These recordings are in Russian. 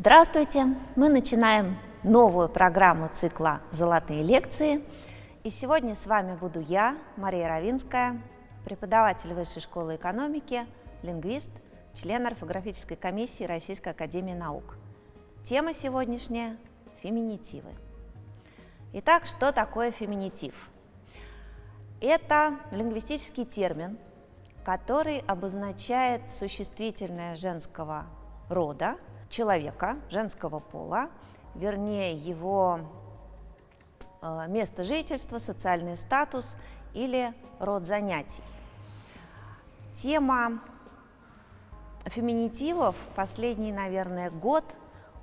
Здравствуйте! Мы начинаем новую программу цикла «Золотые лекции». И сегодня с вами буду я, Мария Равинская, преподаватель Высшей школы экономики, лингвист, член орфографической комиссии Российской академии наук. Тема сегодняшняя – феминитивы. Итак, что такое феминитив? Это лингвистический термин, который обозначает существительное женского рода – человека женского пола, вернее его э, место жительства, социальный статус или род занятий. Тема феминитивов последний, наверное, год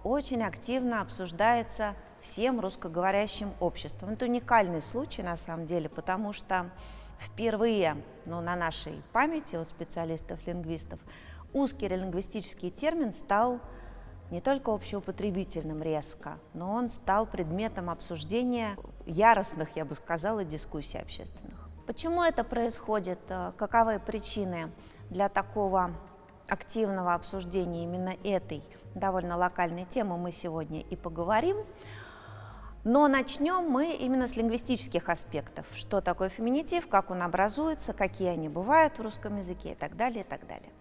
очень активно обсуждается всем русскоговорящим обществом. Это уникальный случай на самом деле, потому что впервые ну, на нашей памяти у специалистов-лингвистов узкий лингвистический термин стал не только общеупотребительным резко, но он стал предметом обсуждения яростных, я бы сказала, дискуссий общественных. Почему это происходит? Э, каковы причины для такого активного обсуждения именно этой довольно локальной темы мы сегодня и поговорим. Но начнем мы именно с лингвистических аспектов. Что такое феминитив, как он образуется, какие они бывают в русском языке и так далее, и так далее.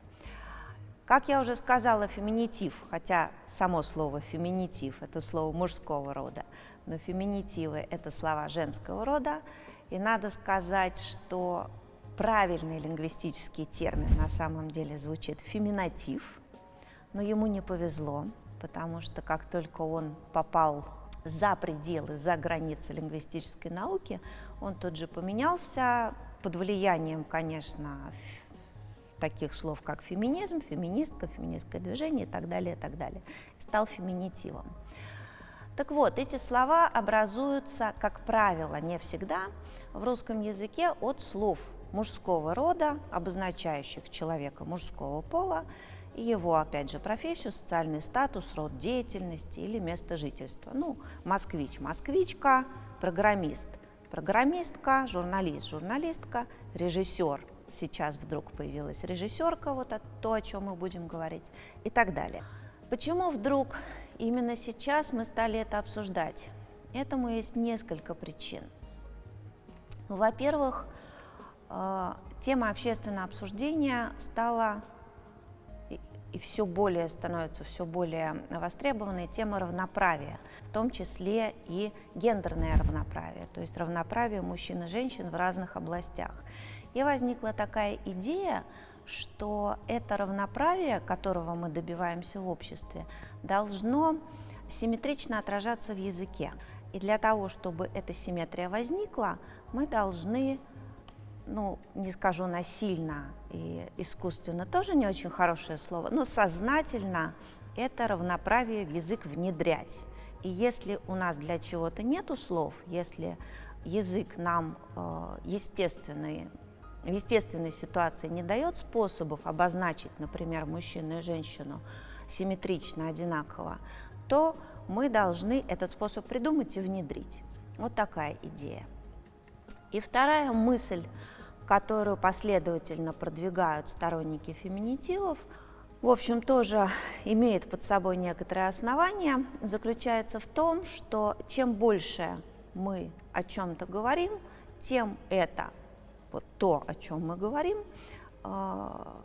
Как я уже сказала, феминитив, хотя само слово феминитив – это слово мужского рода, но феминитивы – это слова женского рода, и надо сказать, что правильный лингвистический термин на самом деле звучит феминатив, но ему не повезло, потому что как только он попал за пределы, за границы лингвистической науки, он тут же поменялся под влиянием, конечно, таких слов, как феминизм, феминистка, феминистское движение и так далее, и так далее. Стал феминитивом. Так вот, эти слова образуются, как правило, не всегда, в русском языке от слов мужского рода, обозначающих человека мужского пола, и его, опять же, профессию, социальный статус, род деятельности или место жительства. Ну, москвич, москвичка, программист, программистка, журналист, журналистка, режиссер, сейчас вдруг появилась режиссерка, вот то, о чем мы будем говорить, и так далее. Почему вдруг именно сейчас мы стали это обсуждать? Этому есть несколько причин. Во-первых, э, тема общественного обсуждения стала и все более становится все более востребованной тема равноправия, в том числе и гендерное равноправие, то есть равноправие мужчин и женщин в разных областях. И возникла такая идея, что это равноправие, которого мы добиваемся в обществе, должно симметрично отражаться в языке. И для того, чтобы эта симметрия возникла, мы должны, ну, не скажу насильно и искусственно, тоже не очень хорошее слово, но сознательно это равноправие в язык внедрять. И если у нас для чего-то нету слов, если язык нам э, естественный в естественной ситуации не дает способов обозначить, например, мужчину и женщину симметрично, одинаково, то мы должны этот способ придумать и внедрить. Вот такая идея. И вторая мысль, которую последовательно продвигают сторонники феминитивов, в общем, тоже имеет под собой некоторые основания, заключается в том, что чем больше мы о чем-то говорим, тем это вот то, о чем мы говорим, а,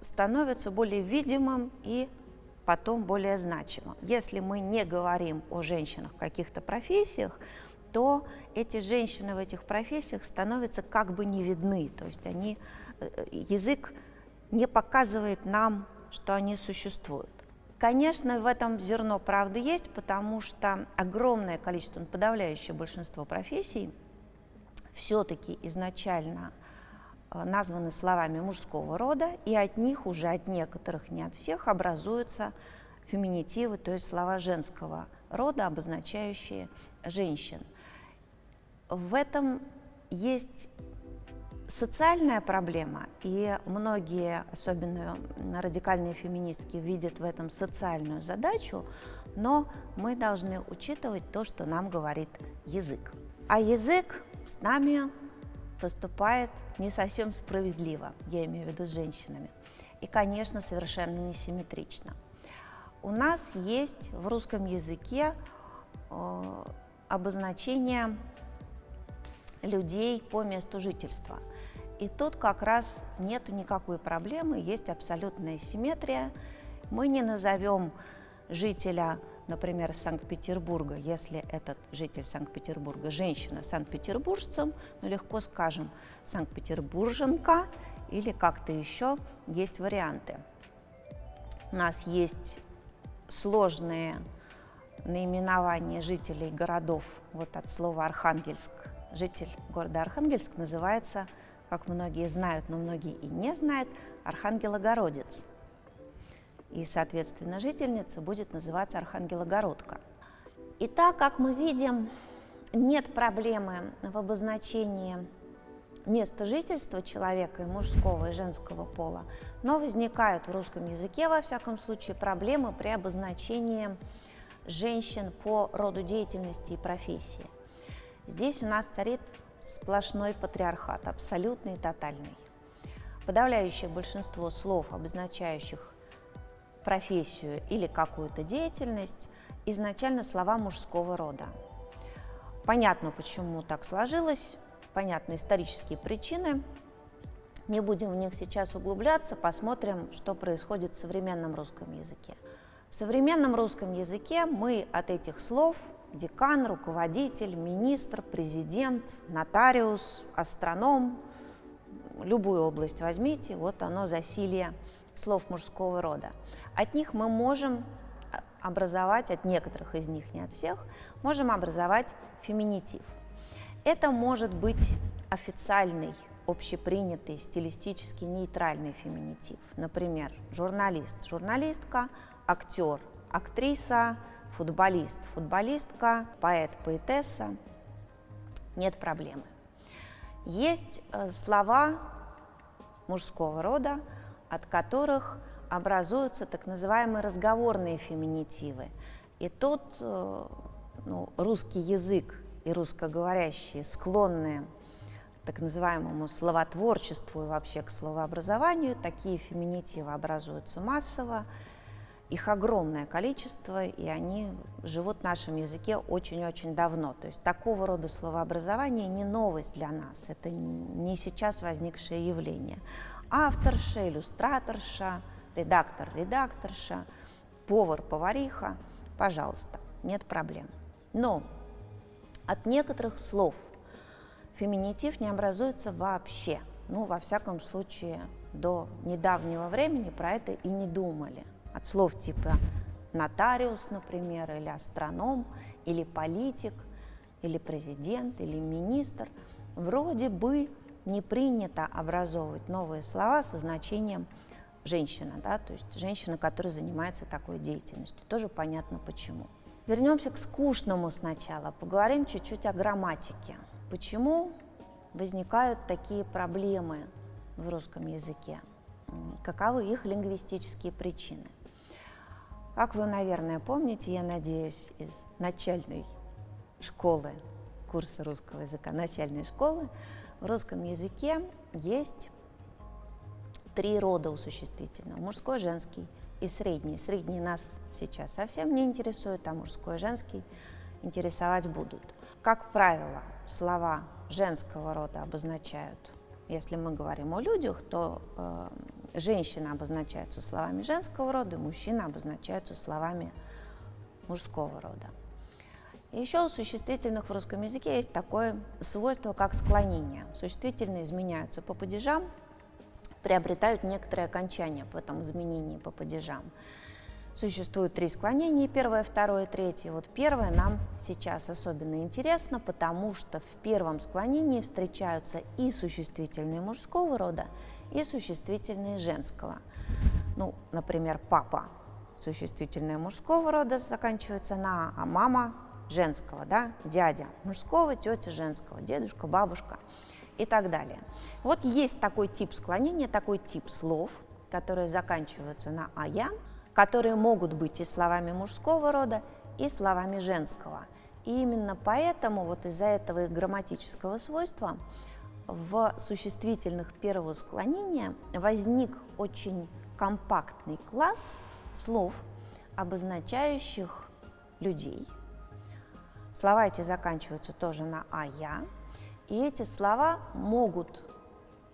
становится более видимым и потом более значимым. Если мы не говорим о женщинах в каких-то профессиях, то эти женщины в этих профессиях становятся как бы не видны, то есть они, э, язык не показывает нам, что они существуют. Конечно, в этом зерно правды есть, потому что огромное количество, подавляющее большинство профессий – все-таки изначально э, названы словами мужского рода, и от них уже, от некоторых, не от всех, образуются феминитивы, то есть слова женского рода, обозначающие женщин. В этом есть социальная проблема, и многие, особенно радикальные феминистки, видят в этом социальную задачу, но мы должны учитывать то, что нам говорит язык. А язык с нами поступает не совсем справедливо, я имею в виду с женщинами, и, конечно, совершенно несимметрично. у нас есть в русском языке э, обозначение людей по месту жительства. И тут как раз нет никакой проблемы, есть абсолютная симметрия. Мы не назовем жителя, например, Санкт-Петербурга, если этот житель Санкт-Петербурга женщина санкт-петербуржцем, но легко скажем санкт-петербурженка или как-то еще есть варианты. У нас есть сложные наименования жителей городов, вот от слова Архангельск. Житель города Архангельск называется, как многие знают, но многие и не знают, Архангелогородец. И, соответственно, жительница будет называться Архангелогородка. И так, как мы видим, нет проблемы в обозначении места жительства человека и мужского и женского пола, но возникают в русском языке, во всяком случае, проблемы при обозначении женщин по роду деятельности и профессии. Здесь у нас царит сплошной патриархат, абсолютный и тотальный. Подавляющее большинство слов, обозначающих профессию или какую-то деятельность, изначально слова мужского рода. Понятно, почему так сложилось, понятны исторические причины. Не будем в них сейчас углубляться, посмотрим, что происходит в современном русском языке. В современном русском языке мы от этих слов декан, руководитель, министр, президент, нотариус, астроном, любую область возьмите, вот оно засилье слов мужского рода. От них мы можем образовать, от некоторых из них, не от всех, можем образовать феминитив. Это может быть официальный, общепринятый, стилистически нейтральный феминитив. Например, журналист, журналистка, актер, актриса, футболист, футболистка, поэт, поэтесса. Нет проблемы. Есть э, слова мужского рода, от которых образуются так называемые разговорные феминитивы. И тут э, ну, русский язык и русскоговорящие склонные к так называемому словотворчеству и вообще к словообразованию, такие феминитивы образуются массово, их огромное количество, и они живут в нашем языке очень-очень давно. То есть такого рода словообразование не новость для нас, это не сейчас возникшее явление. Авторша, иллюстраторша, редактор, редакторша, повар, повариха, пожалуйста, нет проблем. Но от некоторых слов феминитив не образуется вообще. Ну, во всяком случае, до недавнего времени про это и не думали. От слов типа нотариус, например, или астроном, или политик, или президент, или министр, вроде бы не принято образовывать новые слова со значением женщина, да, то есть женщина, которая занимается такой деятельностью. Тоже понятно почему. Вернемся к скучному сначала, поговорим чуть-чуть о грамматике. Почему возникают такие проблемы в русском языке? Каковы их лингвистические причины? Как вы, наверное, помните, я надеюсь, из начальной школы, курса русского языка, начальной школы, в русском языке есть три рода у существительного – мужской, женский – и средний. Средний нас сейчас совсем не интересует, а мужской и женский интересовать будут. Как правило, слова женского рода обозначают, если мы говорим о людях, то э, женщины обозначаются словами женского рода, мужчины обозначаются словами мужского рода. еще у существительных в русском языке есть такое свойство, как склонение. Существительные изменяются по падежам, приобретают некоторые окончания в этом изменении по падежам. Существует три склонения, первое, второе, третье. Вот первое нам сейчас особенно интересно, потому что в первом склонении встречаются и существительные мужского рода, и существительные женского. Ну, например, папа существительное мужского рода заканчивается на, а мама женского, да, дядя мужского, тетя женского, дедушка, бабушка и так далее. Вот есть такой тип склонения, такой тип слов, которые заканчиваются на «ая», которые могут быть и словами мужского рода, и словами женского. И именно поэтому, вот из-за этого их грамматического свойства, в существительных первого склонения возник очень компактный класс слов, обозначающих людей. Слова эти заканчиваются тоже на «а-я», и эти слова могут,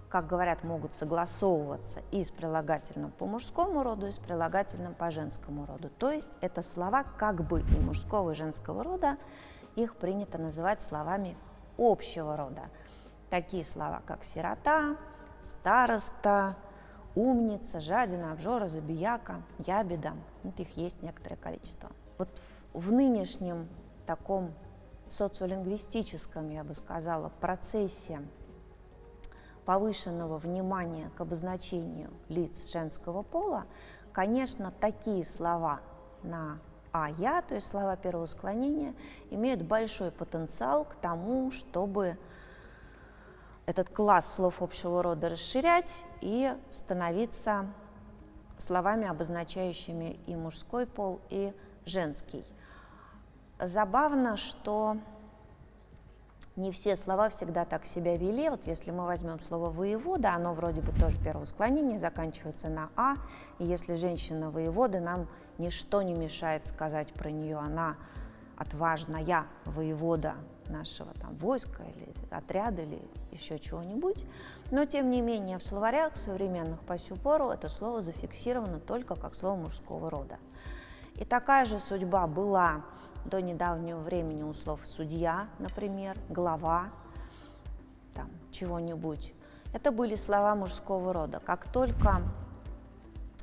как говорят, могут согласовываться и с прилагательным по мужскому роду, и с прилагательным по женскому роду. То есть это слова как бы и мужского, и женского рода, их принято называть словами общего рода. Такие слова, как сирота, староста, умница, жадина, обжора, забияка, ябеда. Вот их есть некоторое количество. Вот в, в нынешнем таком социолингвистическом, я бы сказала, процессе повышенного внимания к обозначению лиц женского пола, конечно, такие слова на «а», «я», то есть слова первого склонения, имеют большой потенциал к тому, чтобы этот класс слов общего рода расширять и становиться словами, обозначающими и мужской пол, и женский. Забавно, что не все слова всегда так себя вели. Вот если мы возьмем слово «воевода», оно вроде бы тоже первого склонения, заканчивается на «а», и если женщина воевода, нам ничто не мешает сказать про нее, она отважная воевода нашего там войска или отряда или еще чего-нибудь. Но, тем не менее, в словарях современных по сю пору это слово зафиксировано только как слово мужского рода. И такая же судьба была до недавнего времени у слов «судья», например, «глава», там, чего-нибудь. Это были слова мужского рода. Как только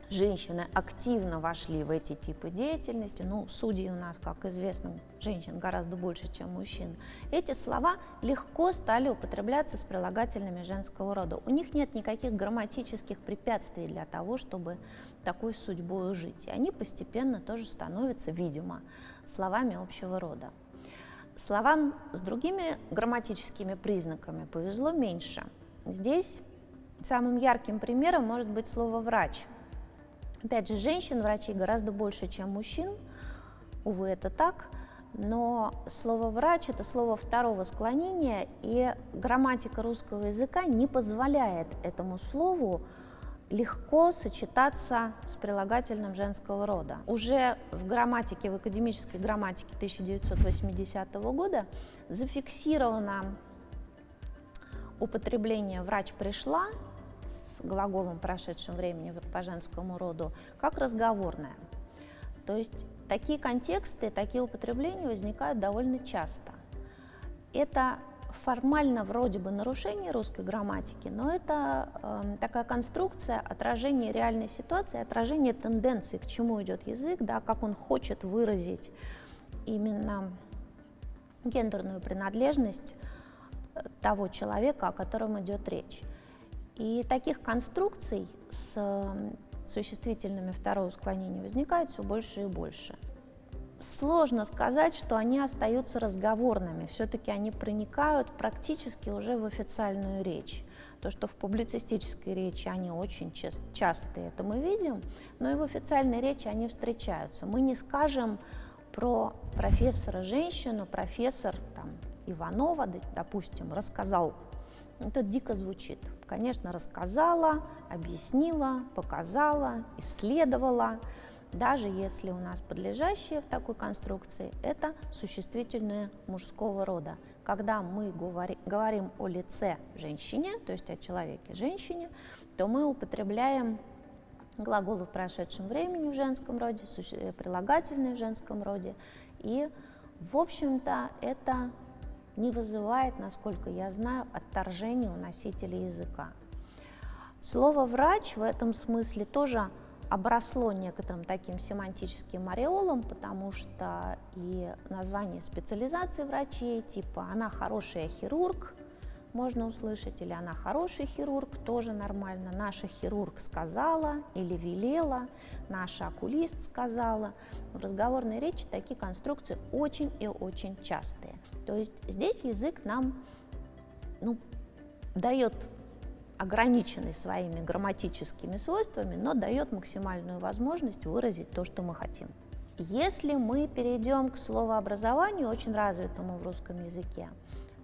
женщины активно вошли в эти типы деятельности, ну, судьи у нас, как известно, женщин гораздо больше, чем мужчин, эти слова легко стали употребляться с прилагательными женского рода. У них нет никаких грамматических препятствий для того, чтобы такой судьбой жить. И они постепенно тоже становятся, видимо, словами общего рода. Словам с другими грамматическими признаками повезло меньше. Здесь самым ярким примером может быть слово «врач», Опять же, женщин-врачей гораздо больше, чем мужчин. Увы, это так. Но слово «врач» — это слово второго склонения, и грамматика русского языка не позволяет этому слову легко сочетаться с прилагательным женского рода. Уже в грамматике, в академической грамматике 1980 года зафиксировано употребление «врач пришла» с глаголом прошедшем времени по женскому роду, как разговорная. То есть такие контексты, такие употребления возникают довольно часто. Это формально вроде бы нарушение русской грамматики, но это э, такая конструкция отражения реальной ситуации, отражения тенденции, к чему идет язык, да, как он хочет выразить именно гендерную принадлежность э, того человека, о котором идет речь. И таких конструкций с существительными второго склонения возникает все больше и больше. Сложно сказать, что они остаются разговорными, все-таки они проникают практически уже в официальную речь. То, что в публицистической речи они очень часто это мы видим, но и в официальной речи они встречаются. Мы не скажем про профессора женщину, профессор там, Иванова, допустим, рассказал это дико звучит. Конечно, рассказала, объяснила, показала, исследовала. Даже если у нас подлежащее в такой конструкции, это существительное мужского рода. Когда мы говори, говорим о лице женщине, то есть о человеке женщине, то мы употребляем глаголы в прошедшем времени в женском роде, э, прилагательные в женском роде. И, в общем-то, это не вызывает, насколько я знаю, отторжения у носителя языка. Слово «врач» в этом смысле тоже обросло некоторым таким семантическим ореолом, потому что и название специализации врачей, типа «она хорошая хирург», можно услышать, или она хороший хирург, тоже нормально, наша хирург сказала или велела, наша окулист сказала. В разговорной речи такие конструкции очень и очень частые. То есть здесь язык нам ну, дает ограниченный своими грамматическими свойствами, но дает максимальную возможность выразить то, что мы хотим. Если мы перейдем к словообразованию, очень развитому в русском языке,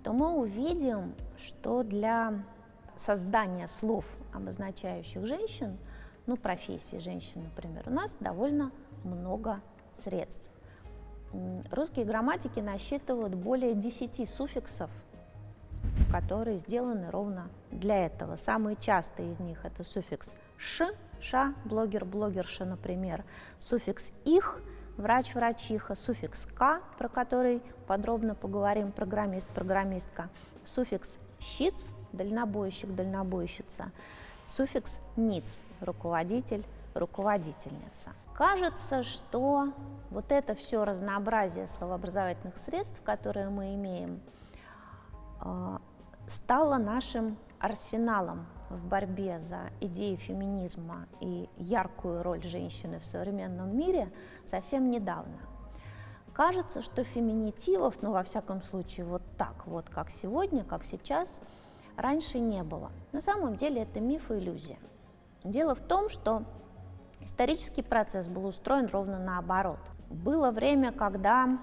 то мы увидим, что для создания слов, обозначающих женщин, ну, профессии женщин, например, у нас довольно много средств. Русские грамматики насчитывают более 10 суффиксов, которые сделаны ровно для этого. Самые частые из них это суффикс «ш», «ша», «блогер», «блогерша», например, суффикс «их», врач, врачиха, суффикс «к», про который подробно поговорим, программист, программистка, суффикс «щиц», дальнобойщик, дальнобойщица, суффикс «ниц», руководитель, руководительница. Кажется, что вот это все разнообразие словообразовательных средств, которые мы имеем, а, стало нашим арсеналом в борьбе за идеи феминизма и яркую роль женщины в современном мире совсем недавно. Кажется, что феминитивов, ну, во всяком случае, вот так вот, как сегодня, как сейчас, раньше не было. На самом деле это миф и иллюзия. Дело в том, что исторический процесс был устроен ровно наоборот. Было время, когда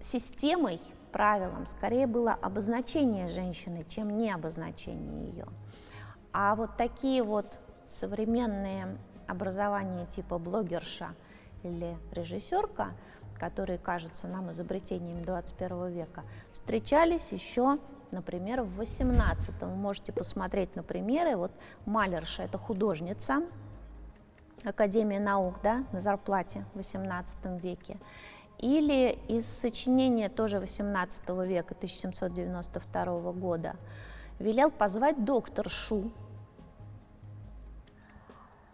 системой правилом скорее было обозначение женщины, чем не обозначение ее. А вот такие вот современные образования типа блогерша или режиссерка, которые кажутся нам изобретениями 21 века, встречались еще, например, в 18 Вы можете посмотреть на примеры. Вот Малерша – это художница, Академия наук да, на зарплате в 18 веке. Или из сочинения тоже XVIII века, 1792 года, велел позвать докторшу,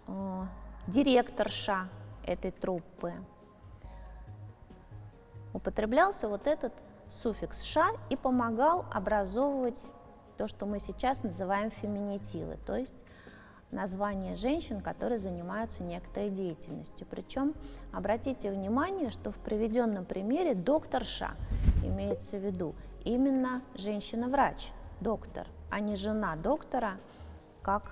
э, директорша этой труппы. Употреблялся вот этот суффикс «ша» и помогал образовывать то, что мы сейчас называем феминитивы, то есть название женщин, которые занимаются некоторой деятельностью. Причем обратите внимание, что в приведенном примере докторша имеется в виду именно женщина-врач, доктор, а не жена доктора, как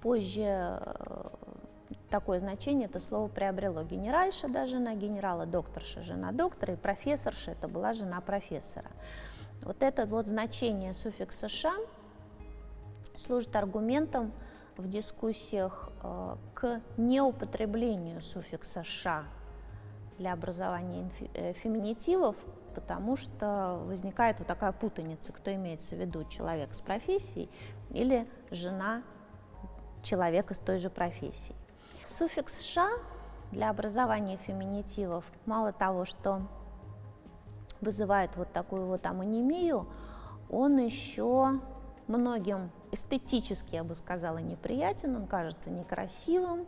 позже э, такое значение это слово приобрело. Генеральша, да, жена генерала, докторша, жена доктора, и профессорша, это была жена профессора. Вот это вот значение суффикса «ша» служит аргументом в дискуссиях э, к неупотреблению суффикса «ша» для образования э, феминитивов, потому что возникает вот такая путаница, кто имеется в виду, человек с профессией или жена человека с той же профессией. Суффикс «ша» для образования феминитивов мало того, что вызывает вот такую вот амонимию, он еще многим эстетически, я бы сказала, неприятен, он кажется некрасивым,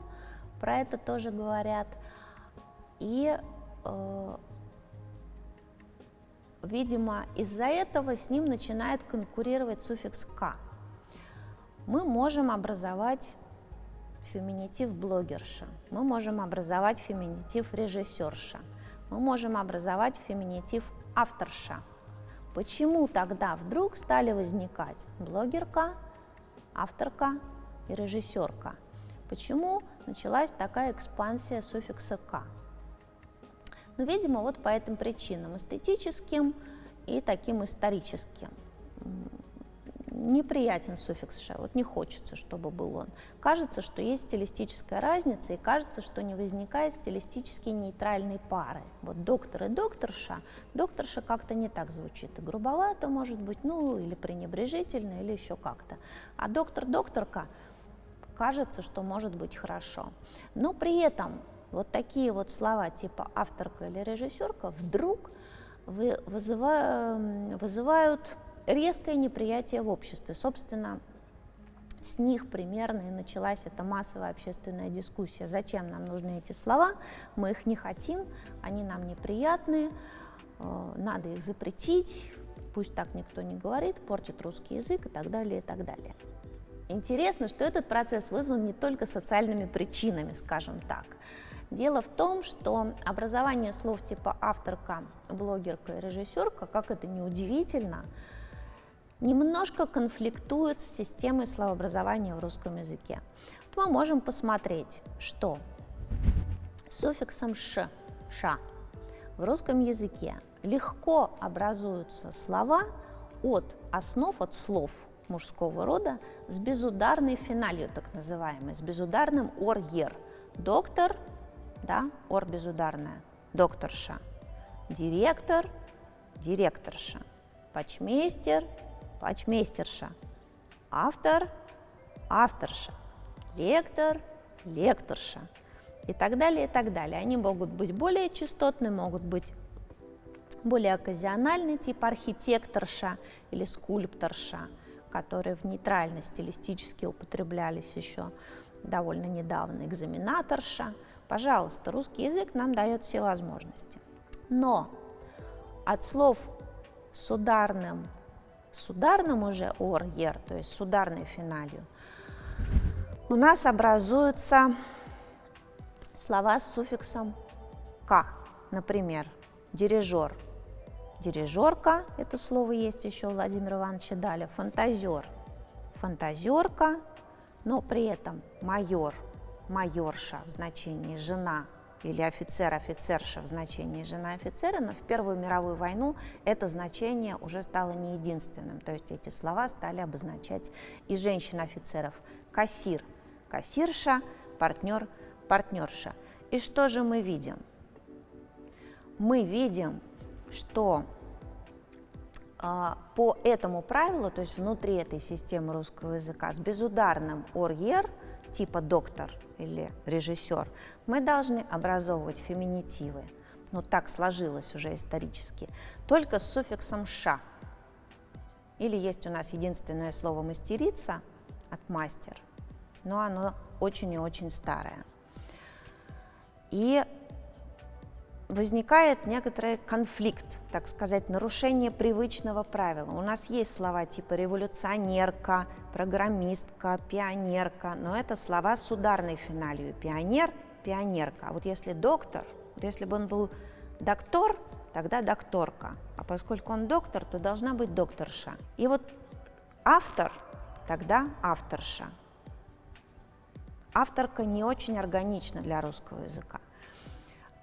про это тоже говорят. И, э, видимо, из-за этого с ним начинает конкурировать суффикс «к». Мы можем образовать феминитив блогерша, мы можем образовать феминитив режиссерша, мы можем образовать феминитив авторша. Почему тогда вдруг стали возникать блогерка, авторка и режиссерка. Почему началась такая экспансия суффикса «к»? Ну, видимо, вот по этим причинам, эстетическим и таким историческим неприятен суффикс «ше», вот не хочется, чтобы был он. Кажется, что есть стилистическая разница, и кажется, что не возникает стилистически нейтральной пары. Вот доктор и докторша, докторша как-то не так звучит, и грубовато, может быть, ну, или пренебрежительно, или еще как-то. А доктор-докторка кажется, что может быть хорошо. Но при этом вот такие вот слова типа авторка или режиссерка вдруг вызывают, вызывают резкое неприятие в обществе. Собственно, с них примерно и началась эта массовая общественная дискуссия. Зачем нам нужны эти слова? Мы их не хотим, они нам неприятны, э, надо их запретить, пусть так никто не говорит, портит русский язык и так далее, и так далее. Интересно, что этот процесс вызван не только социальными причинами, скажем так. Дело в том, что образование слов типа авторка, блогерка и режиссерка, как это неудивительно, удивительно, немножко конфликтует с системой словообразования в русском языке. Вот мы можем посмотреть, что суффиксом «ш», «ша» в русском языке легко образуются слова от основ, от слов, мужского рода с безударной финалью, так называемой, с безударным ор-ер. Доктор, да, ор безударная, докторша. Директор, директорша. Почмейстер, почмейстерша. Автор, авторша. Лектор, лекторша. И так далее, и так далее. Они могут быть более частотны, могут быть более оказиональный тип архитекторша или скульпторша, которые в нейтрально стилистически употреблялись еще довольно недавно, экзаменаторша. Пожалуйста, русский язык нам дает все возможности. Но от слов с ударным, с ударным уже ор, ер, то есть с ударной финалью, у нас образуются слова с суффиксом «к». Например, дирижер – Дирижерка, это слово есть еще у Владимира Ивановича Даля, фантазер, фантазерка, но при этом майор, майорша в значении жена или офицер, офицерша в значении жена офицера, но в Первую мировую войну это значение уже стало не единственным, то есть эти слова стали обозначать и женщин-офицеров. Кассир, кассирша, партнер, партнерша. И что же мы видим? Мы видим что а, по этому правилу, то есть внутри этой системы русского языка, с безударным «ор-ер» типа «доктор» или «режиссер», мы должны образовывать феминитивы, ну так сложилось уже исторически, только с суффиксом «ша». Или есть у нас единственное слово «мастерица» от «мастер», но оно очень и очень старое. И возникает некоторый конфликт, так сказать, нарушение привычного правила. У нас есть слова типа революционерка, программистка, пионерка, но это слова с ударной финалью. Пионер, пионерка. А вот если доктор, вот если бы он был доктор, тогда докторка. А поскольку он доктор, то должна быть докторша. И вот автор, тогда авторша. Авторка не очень органична для русского языка.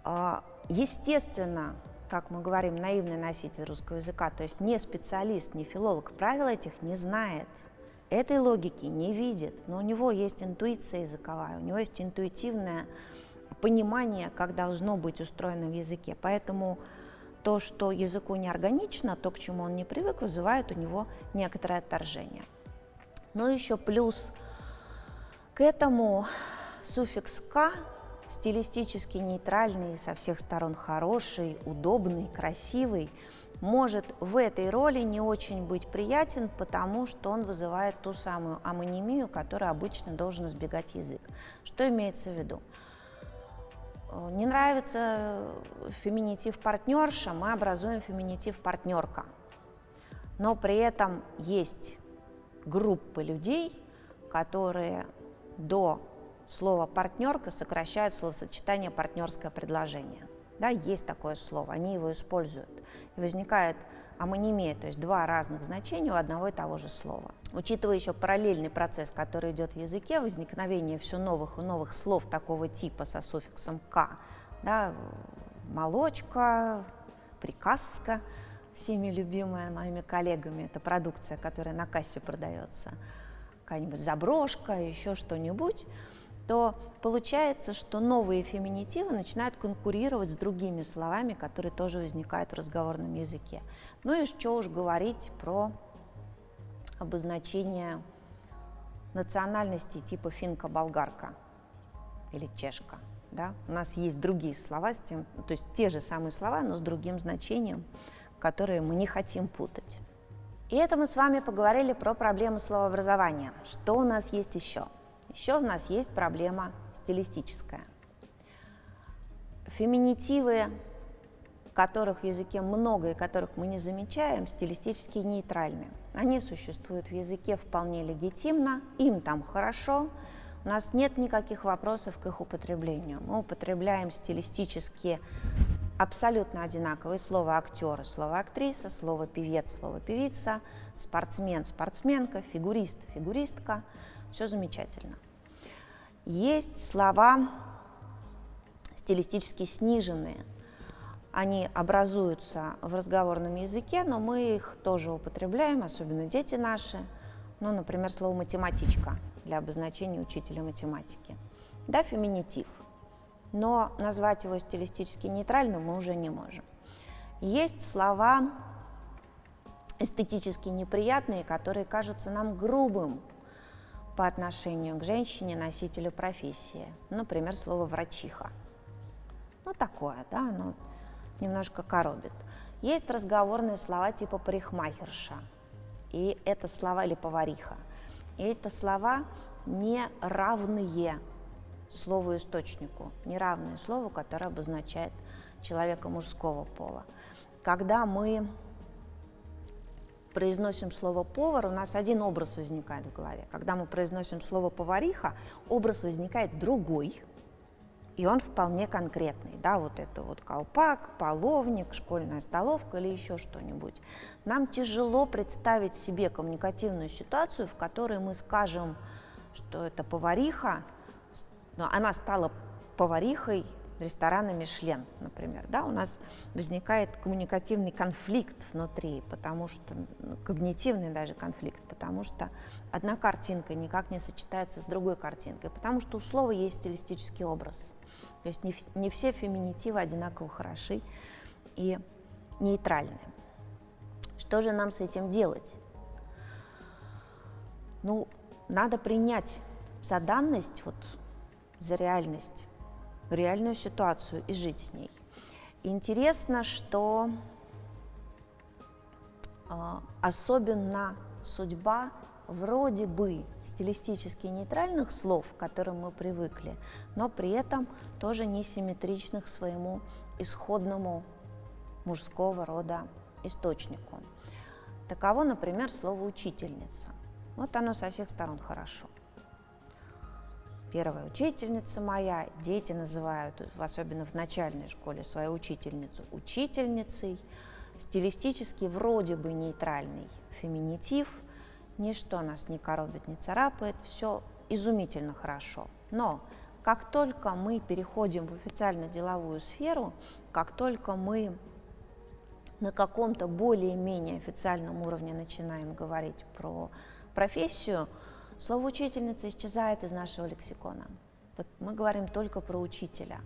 А, естественно, как мы говорим, наивный носитель русского языка, то есть не специалист, не филолог, правил этих не знает, этой логики не видит, но у него есть интуиция языковая, у него есть интуитивное понимание, как должно быть устроено в языке. Поэтому то, что языку не органично, то, к чему он не привык, вызывает у него некоторое отторжение. Но еще плюс к этому суффикс «к» стилистически нейтральный, со всех сторон хороший, удобный, красивый, может в этой роли не очень быть приятен, потому что он вызывает ту самую амонимию, которую обычно должен избегать язык. Что имеется в виду? Не нравится феминитив партнерша, мы образуем феминитив партнерка. Но при этом есть группы людей, которые до слово «партнерка» сокращает словосочетание «партнерское предложение». Да, есть такое слово, они его используют. И возникает амонимия, то есть два разных значения у одного и того же слова. Учитывая еще параллельный процесс, который идет в языке, возникновение все новых и новых слов такого типа со суффиксом «к», да, молочка, приказка, всеми любимая моими коллегами, это продукция, которая на кассе продается, какая-нибудь заброшка, еще что-нибудь, то получается, что новые феминитивы начинают конкурировать с другими словами, которые тоже возникают в разговорном языке. Ну и что уж говорить про обозначение национальности типа финка-болгарка или чешка. Да? У нас есть другие слова, с тем, то есть те же самые слова, но с другим значением, которые мы не хотим путать. И это мы с вами поговорили про проблемы словообразования. Что у нас есть еще? Еще у нас есть проблема стилистическая. Феминитивы, которых в языке много и которых мы не замечаем, стилистически нейтральны. Они существуют в языке вполне легитимно, им там хорошо, у нас нет никаких вопросов к их употреблению. Мы употребляем стилистически абсолютно одинаковые слова актер, слово актриса, слово певец, слово певица, спортсмен, спортсменка, фигурист, фигуристка – все замечательно. Есть слова стилистически сниженные. Они образуются в разговорном языке, но мы их тоже употребляем, особенно дети наши. Ну, например, слово «математичка» для обозначения учителя математики. Да, феминитив. Но назвать его стилистически нейтральным мы уже не можем. Есть слова эстетически неприятные, которые кажутся нам грубым по отношению к женщине, носителю профессии. Например, слово «врачиха». Ну, такое, да, оно немножко коробит. Есть разговорные слова типа «парикмахерша», и это слова или «повариха». И это слова не равные слову источнику, не равные слову, которое обозначает человека мужского пола. Когда мы произносим слово повар, у нас один образ возникает в голове. Когда мы произносим слово повариха, образ возникает другой, и он вполне конкретный, да, вот это вот колпак, половник, школьная столовка или еще что-нибудь. Нам тяжело представить себе коммуникативную ситуацию, в которой мы скажем, что это повариха, но она стала поварихой ресторана Мишлен, например, да, у нас возникает коммуникативный конфликт внутри, потому что, ну, когнитивный даже конфликт, потому что одна картинка никак не сочетается с другой картинкой, потому что у слова есть стилистический образ. То есть не, не все феминитивы одинаково хороши и нейтральны. Что же нам с этим делать? Ну, надо принять за данность, вот, за реальность, реальную ситуацию и жить с ней. Интересно, что э, особенно судьба вроде бы стилистически нейтральных слов, к которым мы привыкли, но при этом тоже несимметричных своему исходному мужского рода источнику. Таково, например, слово «учительница». Вот оно со всех сторон хорошо. Первая учительница моя, дети называют, особенно в начальной школе, свою учительницу учительницей, стилистически вроде бы нейтральный феминитив – ничто нас не коробит, не царапает, все изумительно хорошо. Но как только мы переходим в официально-деловую сферу, как только мы на каком-то более-менее официальном уровне начинаем говорить про профессию, слово «учительница» исчезает из нашего лексикона. Мы говорим только про учителя.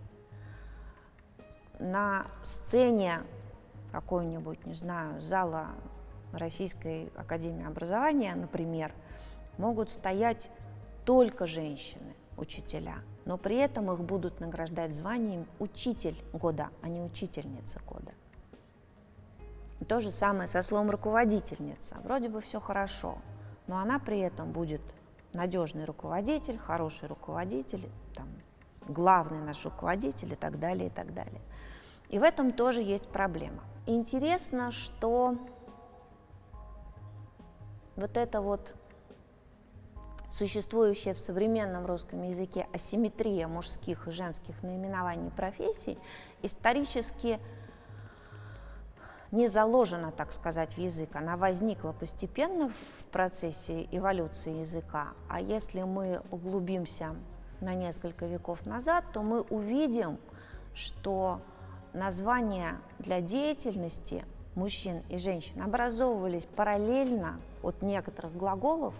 На сцене какой-нибудь, не знаю, зала Российской Академии Образования, например, могут стоять только женщины, учителя, но при этом их будут награждать званием учитель года, а не учительница года. То же самое со словом руководительница. Вроде бы все хорошо, но она при этом будет надежный руководитель, хороший руководитель, там, главный наш руководитель и так далее, и так далее. И в этом тоже есть проблема. Интересно, что вот это вот существующая в современном русском языке асимметрия мужских и женских наименований профессий исторически не заложена, так сказать, в язык. Она возникла постепенно в процессе эволюции языка. А если мы углубимся на несколько веков назад, то мы увидим, что названия для деятельности мужчин и женщин образовывались параллельно от некоторых глаголов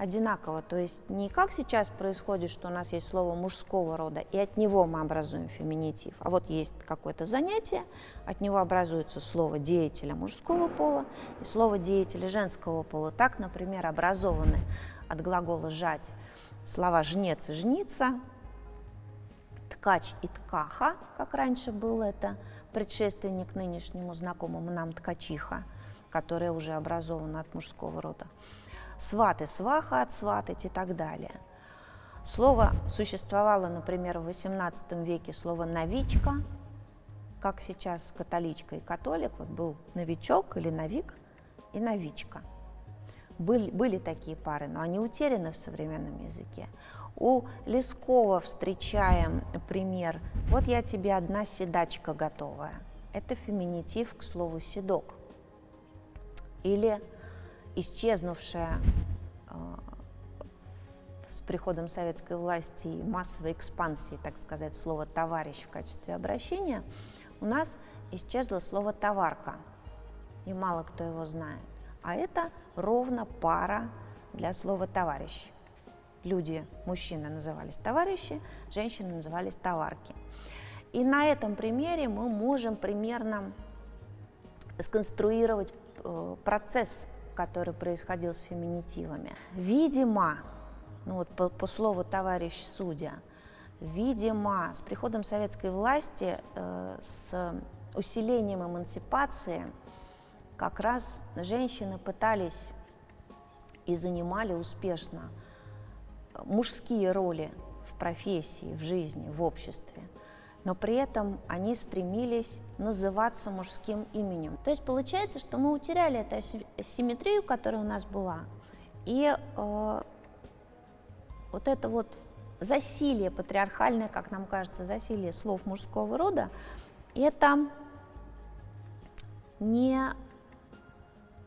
одинаково. То есть не как сейчас происходит, что у нас есть слово мужского рода, и от него мы образуем феминитив, а вот есть какое-то занятие, от него образуется слово деятеля мужского пола и слово деятеля женского пола. Так, например, образованы от глагола «жать» слова «жнец» и «жница», «ткач» и «ткаха», как раньше было это – предшественник нынешнему знакомому нам ткачиха, которая уже образована от мужского рода. Сваты, сваха от сватать и так далее. Слово существовало, например, в XVIII веке слово «новичка», как сейчас католичка и католик, вот был новичок или новик и новичка. Были, были такие пары, но они утеряны в современном языке. У Лескова встречаем пример «Вот я тебе одна седачка готовая». Это феминитив к слову «седок». Или исчезнувшая э, с приходом советской власти и массовой экспансии, так сказать, слово «товарищ» в качестве обращения, у нас исчезло слово «товарка», и мало кто его знает. А это ровно пара для слова «товарищ». Люди, мужчины назывались товарищи, женщины назывались товарки. И на этом примере мы можем примерно сконструировать э, процесс, который происходил с феминитивами. Видимо, ну вот по, по слову товарищ судья, видимо, с приходом советской власти, э, с усилением эмансипации, как раз женщины пытались и занимали успешно мужские роли в профессии, в жизни, в обществе но при этом они стремились называться мужским именем. То есть получается, что мы утеряли эту симметрию, которая у нас была, и э, вот это вот засилие патриархальное, как нам кажется, засилие слов мужского рода, это не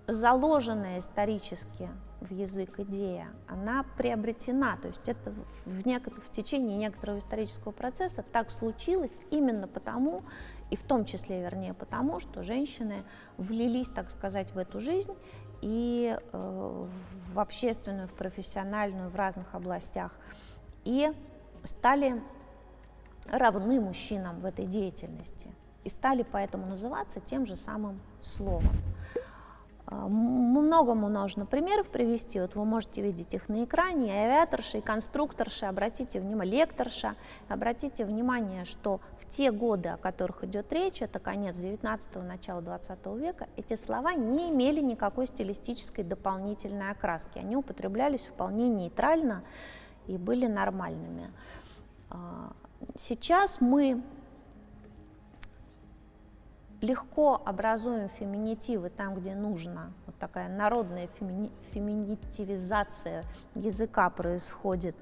заложенная исторически в язык идея, она приобретена, то есть это в, некотор, в течение некоторого исторического процесса так случилось именно потому, и в том числе, вернее, потому, что женщины влились, так сказать, в эту жизнь и э, в общественную, в профессиональную, в разных областях, и стали равны мужчинам в этой деятельности, и стали поэтому называться тем же самым словом. А, многому нужно примеров привести, вот вы можете видеть их на экране, и авиаторша, и конструкторша, обратите внимание, лекторша, обратите внимание, что в те годы, о которых идет речь, это конец 19-го, начало 20 века, эти слова не имели никакой стилистической дополнительной окраски, они употреблялись вполне нейтрально и были нормальными. А, сейчас мы легко образуем феминитивы там, где нужно. Вот такая народная фемини феминитивизация языка происходит.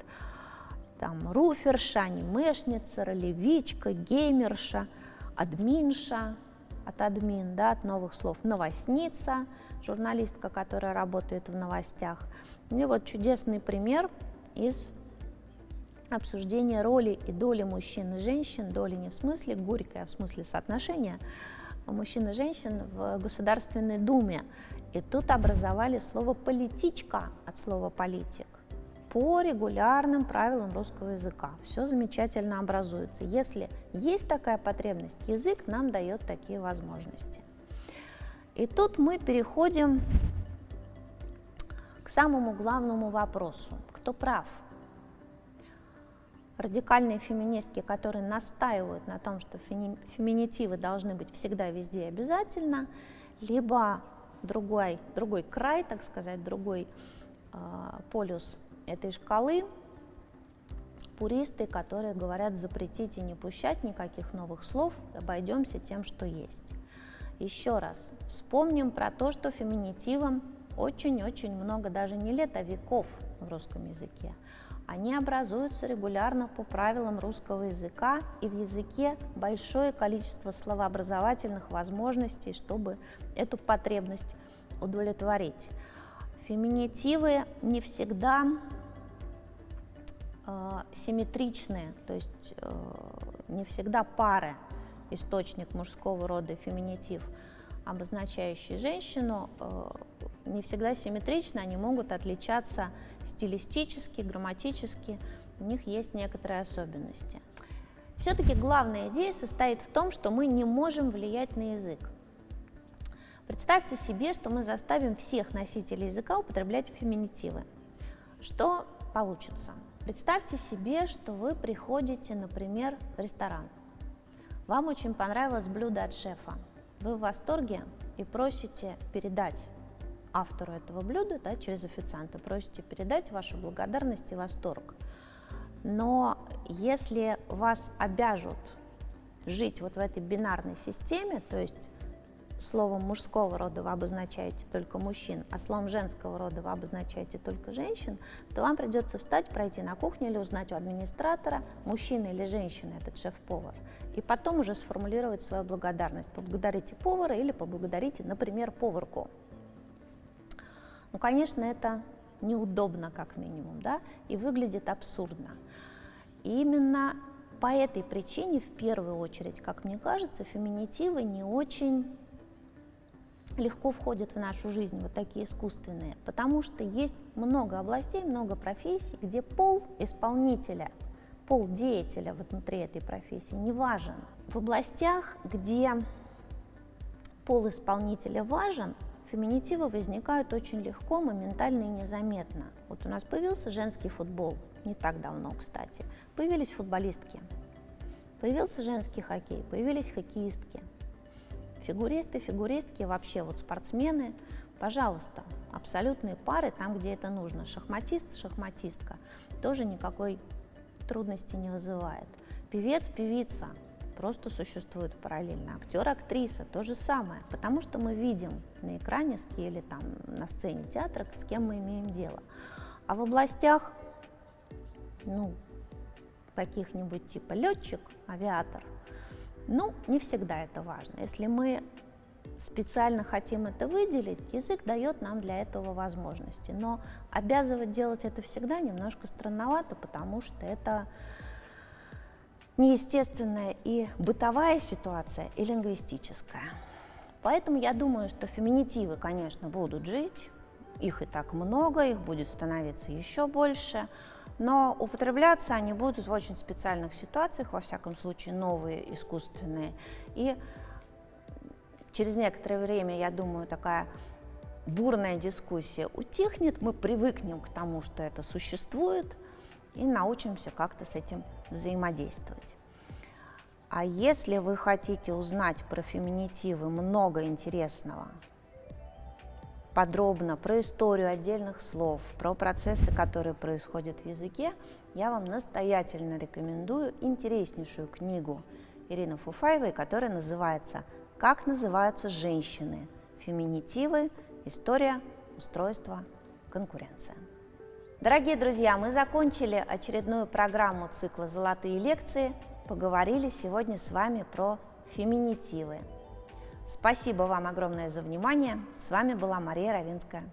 Там руферша, анимешница, ролевичка, геймерша, админша, от админ, да, от новых слов, новостница, журналистка, которая работает в новостях. И вот чудесный пример из обсуждения роли и доли мужчин и женщин, доли не в смысле горькой, а в смысле соотношения мужчин и женщин в Государственной Думе. И тут образовали слово «политичка» от слова «политик» по регулярным правилам русского языка. Все замечательно образуется. Если есть такая потребность, язык нам дает такие возможности. И тут мы переходим к самому главному вопросу. Кто прав? Радикальные феминистки, которые настаивают на том, что феминитивы должны быть всегда везде обязательно, либо другой, другой край, так сказать, другой э, полюс этой шкалы, пуристы, которые говорят запретить и не пущать никаких новых слов, обойдемся тем, что есть. Еще раз, вспомним про то, что феминитивам очень-очень много, даже не лет, а веков в русском языке. Они образуются регулярно по правилам русского языка, и в языке большое количество словообразовательных возможностей, чтобы эту потребность удовлетворить. Феминитивы не всегда э, симметричные, то есть э, не всегда пары, источник мужского рода феминитив, обозначающий женщину, э, не всегда симметричны, они могут отличаться стилистически, грамматически, у них есть некоторые особенности. Все-таки главная идея состоит в том, что мы не можем влиять на язык. Представьте себе, что мы заставим всех носителей языка употреблять феминитивы. Что получится? Представьте себе, что вы приходите, например, в ресторан. Вам очень понравилось блюдо от шефа. Вы в восторге и просите передать автору этого блюда да, через официанта, просите передать вашу благодарность и восторг. Но если вас обяжут жить вот в этой бинарной системе, то есть словом мужского рода вы обозначаете только мужчин, а словом женского рода вы обозначаете только женщин, то вам придется встать, пройти на кухню или узнать у администратора, мужчина или женщина этот шеф-повар, и потом уже сформулировать свою благодарность. Поблагодарите повара или поблагодарите, например, поварку. Ну, конечно, это неудобно, как минимум, да, и выглядит абсурдно. И именно по этой причине, в первую очередь, как мне кажется, феминитивы не очень легко входят в нашу жизнь, вот такие искусственные, потому что есть много областей, много профессий, где пол исполнителя, пол деятеля внутри этой профессии не важен. В областях, где пол исполнителя важен, феминитивы возникают очень легко, моментально и незаметно. Вот у нас появился женский футбол, не так давно, кстати. Появились футболистки, появился женский хоккей, появились хоккеистки. Фигуристы, фигуристки, вообще вот спортсмены, пожалуйста, абсолютные пары там, где это нужно. Шахматист, шахматистка тоже никакой трудности не вызывает. Певец, певица просто существуют параллельно. Актер, актриса то же самое, потому что мы видим на экране или там на сцене театра, с кем мы имеем дело. А в областях, ну, каких-нибудь типа летчик, авиатор, ну, не всегда это важно. Если мы специально хотим это выделить, язык дает нам для этого возможности. Но обязывать делать это всегда немножко странновато, потому что это неестественная и бытовая ситуация, и лингвистическая. Поэтому я думаю, что феминитивы, конечно, будут жить, их и так много, их будет становиться еще больше, но употребляться они будут в очень специальных ситуациях, во всяком случае новые, искусственные. И через некоторое время, я думаю, такая бурная дискуссия утихнет, мы привыкнем к тому, что это существует, и научимся как-то с этим взаимодействовать. А если вы хотите узнать про феминитивы много интересного, подробно про историю отдельных слов, про процессы, которые происходят в языке, я вам настоятельно рекомендую интереснейшую книгу Ирины Фуфаевой, которая называется «Как называются женщины? Феминитивы. История, устройство, конкуренция». Дорогие друзья, мы закончили очередную программу цикла «Золотые лекции». Поговорили сегодня с вами про феминитивы. Спасибо вам огромное за внимание. С вами была Мария Равинская.